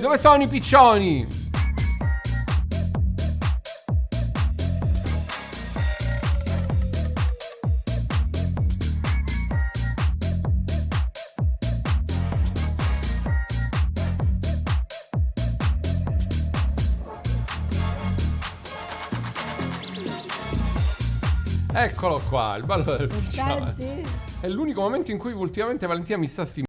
Dove sono i piccioni? Eccolo qua, il ballo del. Senti? È l'unico momento in cui ultimamente Valentina mi sta stimolando.